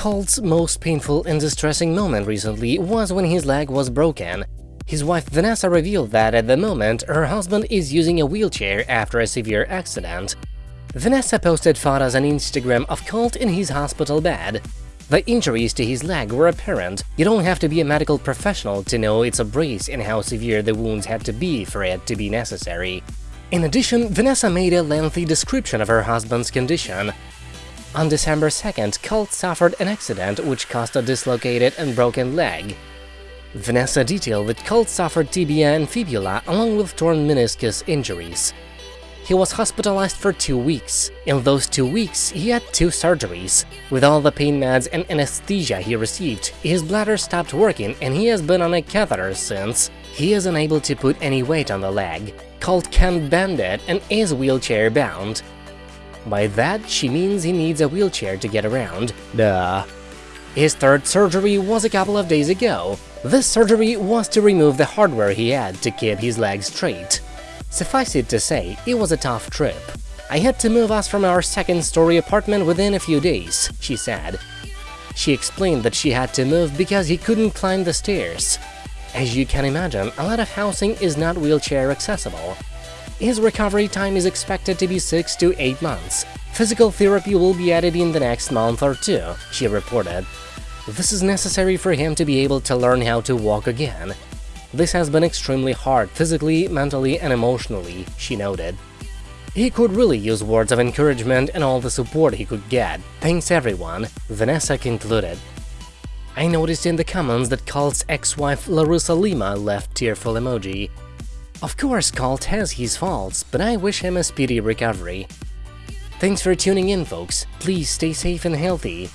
Colt's most painful and distressing moment recently was when his leg was broken. His wife Vanessa revealed that at the moment her husband is using a wheelchair after a severe accident. Vanessa posted photos on Instagram of Colt in his hospital bed. The injuries to his leg were apparent, you don't have to be a medical professional to know it's a brace and how severe the wounds had to be for it to be necessary. In addition, Vanessa made a lengthy description of her husband's condition. On December 2nd, Colt suffered an accident which caused a dislocated and broken leg. Vanessa detailed that Colt suffered tibia and fibula along with torn meniscus injuries. He was hospitalized for two weeks. In those two weeks, he had two surgeries. With all the pain meds and anesthesia he received, his bladder stopped working and he has been on a catheter since. He is unable to put any weight on the leg. Colt can't bend it and is wheelchair bound. By that, she means he needs a wheelchair to get around. Duh. His third surgery was a couple of days ago. This surgery was to remove the hardware he had to keep his legs straight. Suffice it to say, it was a tough trip. I had to move us from our second-story apartment within a few days, she said. She explained that she had to move because he couldn't climb the stairs. As you can imagine, a lot of housing is not wheelchair accessible. His recovery time is expected to be 6 to 8 months. Physical therapy will be added in the next month or two, she reported. This is necessary for him to be able to learn how to walk again. This has been extremely hard physically, mentally and emotionally, she noted. He could really use words of encouragement and all the support he could get. Thanks everyone, Vanessa concluded. I noticed in the comments that Colt's ex-wife Larissa Lima left tearful emoji. Of course Colt has his faults, but I wish him a speedy recovery. Thanks for tuning in folks, please stay safe and healthy,